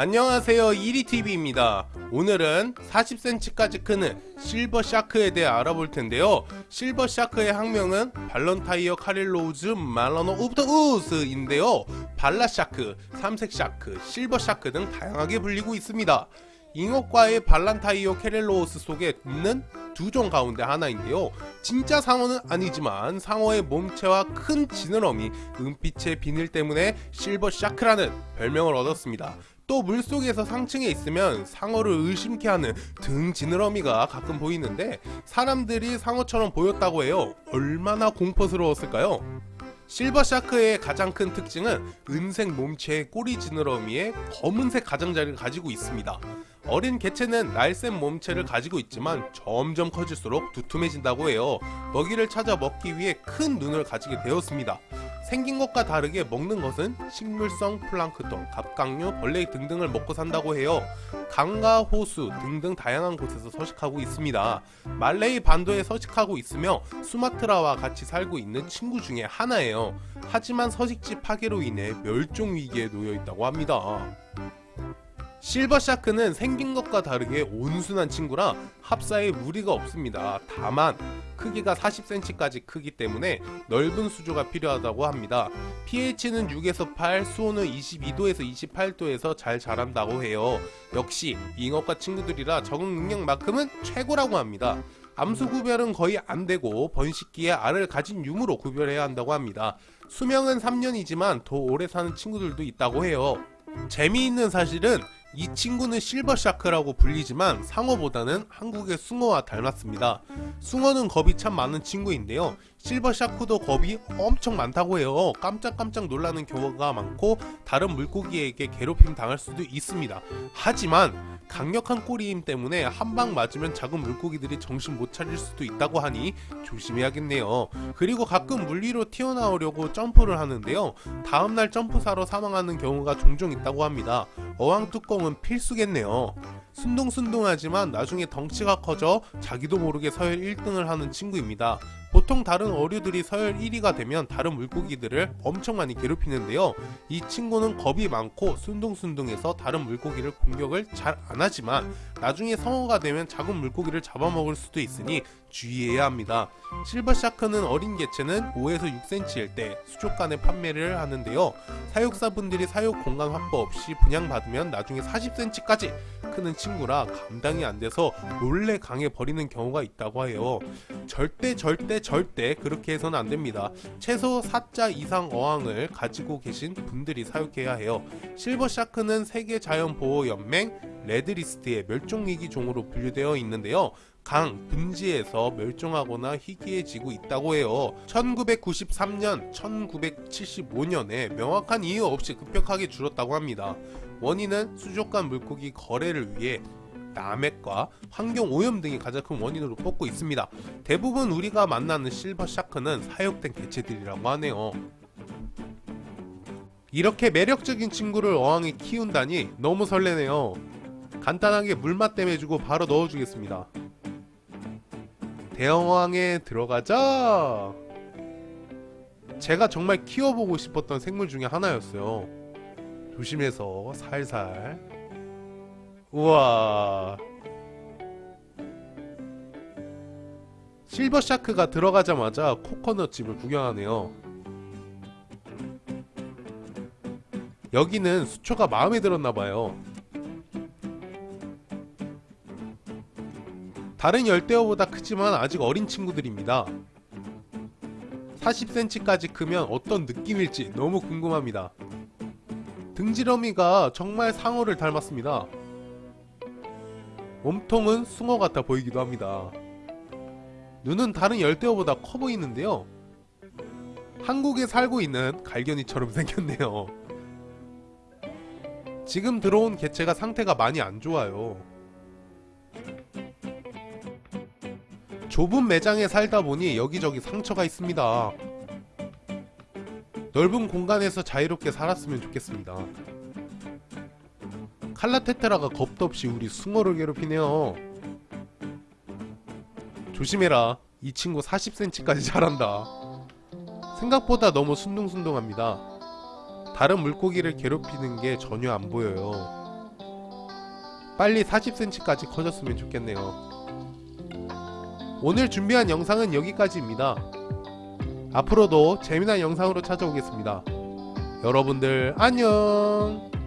안녕하세요. 이리TV입니다. 오늘은 40cm까지 크는 silver shark에 대해 알아볼 텐데요. silver shark의 학명은 Balantiocheilos melanopterus인데요. bala shark, 삼색 shark, silver shark 등 다양하게 불리고 있습니다. 잉어과의 Balantiocheilos 속에 있는 두 종 가운데 하나인데요. 진짜 상어는 아니지만 상어의 몸체와 큰 지느러미 은빛의 비늘 때문에 실버 샤크라는 별명을 얻었습니다 또 물속에서 상층에 있으면 상어를 의심케 하는 등 지느러미가 가끔 보이는데 사람들이 상어처럼 보였다고 해요 얼마나 공포스러웠을까요? 실버샤크의 가장 큰 특징은 은색 몸체의 꼬리 지느러미에 검은색 가장자리를 가지고 있습니다. 어린 개체는 날쌘 몸체를 가지고 있지만 점점 커질수록 두툼해진다고 해요. 먹이를 찾아 먹기 위해 큰 눈을 가지게 되었습니다. 생긴 것과 다르게 먹는 것은 식물성 플랑크톤, 갑각류, 벌레 등등을 먹고 산다고 해요. 강과 호수 등등 다양한 곳에서 서식하고 있습니다. 말레이 반도에 서식하고 있으며 수마트라와 같이 살고 있는 친구 중에 하나예요. 하지만 서식지 파괴로 인해 멸종 위기에 놓여 있다고 합니다. 실버샤크는 생긴 것과 다르게 온순한 친구라 합사에 무리가 없습니다. 다만 크기가 40cm까지 크기 때문에 넓은 수조가 필요하다고 합니다. pH는 6에서 8, 수온은 22도에서 28도에서 잘 자란다고 해요. 역시 잉어과 친구들이라 적응 능력만큼은 최고라고 합니다. 암수 구별은 거의 안되고 번식기에 알을 가진 유무로 구별해야 한다고 합니다. 수명은 3년이지만 더 오래 사는 친구들도 있다고 해요. 재미있는 사실은 이 친구는 실버샤크라고 불리지만 상어보다는 한국의 숭어와 닮았습니다. 숭어는 겁이 참 많은 친구인데요. 실버 샤크도 겁이 엄청 많다고 해요. 깜짝깜짝 놀라는 경우가 많고 다른 물고기에게 괴롭힘 당할 수도 있습니다. 하지만 강력한 꼬리힘 때문에 한 방 맞으면 작은 물고기들이 정신 못 차릴 수도 있다고 하니 조심해야겠네요. 그리고 가끔 물 위로 튀어나오려고 점프를 하는데요. 다음날 점프사로 사망하는 경우가 종종 있다고 합니다. 어항 뚜껑은 필수겠네요. 순둥순둥하지만 나중에 덩치가 커져 자기도 모르게 서열 1등을 하는 친구입니다. 보통 다른 어류들이 서열 1위가 되면 다른 물고기들을 엄청 많이 괴롭히는데요. 이 친구는 겁이 많고 순둥순둥해서 다른 물고기를 공격을 잘 안하지만 나중에 성어가 되면 작은 물고기를 잡아먹을 수도 있으니 주의해야 합니다. 실버샤크는 어린 개체는 5에서 6cm일 때 수족관에 판매를 하는데요. 사육사분들이 사육 공간 확보 없이 분양받으면 나중에 40cm까지 크는 친구라 감당이 안 돼서 몰래 강에 버리는 경우가 있다고 해요. 절대 절대 절대 그렇게 해서는 안 됩니다. 최소 4자 이상 어항을 가지고 계신 분들이 사육해야 해요. 실버샤크는 세계자연보호연맹 레드리스트의 멸종위기 종으로 분류되어 있는데요. 강, 분지에서 멸종하거나 희귀해지고 있다고 해요. 1993년, 1975년에 명확한 이유 없이 급격하게 줄었다고 합니다. 원인은 수족관 물고기 거래를 위해 남핵과 환경 오염 등이 가장 큰 원인으로 뽑고 있습니다. 대부분 우리가 만나는 실버 샤크는 사육된 개체들이라고 하네요. 이렇게 매력적인 친구를 어항에 키운다니 너무 설레네요. 간단하게 물맛 땜해주고 바로 넣어주겠습니다. 대형어항에 들어가자! 제가 정말 키워보고 싶었던 생물 중에 하나였어요. 조심해서 살살 우와. 실버 샤크가 들어가자마자 코코넛 집을 구경하네요. 여기는 수초가 마음에 들었나봐요. 다른 열대어보다 크지만 아직 어린 친구들입니다. 40cm까지 크면 어떤 느낌일지 너무 궁금합니다. 등지러미가 정말 상어를 닮았습니다 몸통은 숭어 같아 보이기도 합니다. 눈은 다른 열대어보다 커 보이는데요. 한국에 살고 있는 갈견이처럼 생겼네요. 지금 들어온 개체가 상태가 많이 안 좋아요. 좁은 매장에 살다 보니 여기저기 상처가 있습니다. 넓은 공간에서 자유롭게 살았으면 좋겠습니다. 칼라테테라가 겁도 없이 우리 숭어를 괴롭히네요 조심해라 이 친구 40cm까지 자란다 생각보다 너무 순둥순둥합니다 다른 물고기를 괴롭히는 게 전혀 안 보여요 빨리 40cm까지 커졌으면 좋겠네요. 오늘 준비한 영상은 여기까지입니다. 앞으로도 재미난 영상으로 찾아오겠습니다. 여러분들 안녕!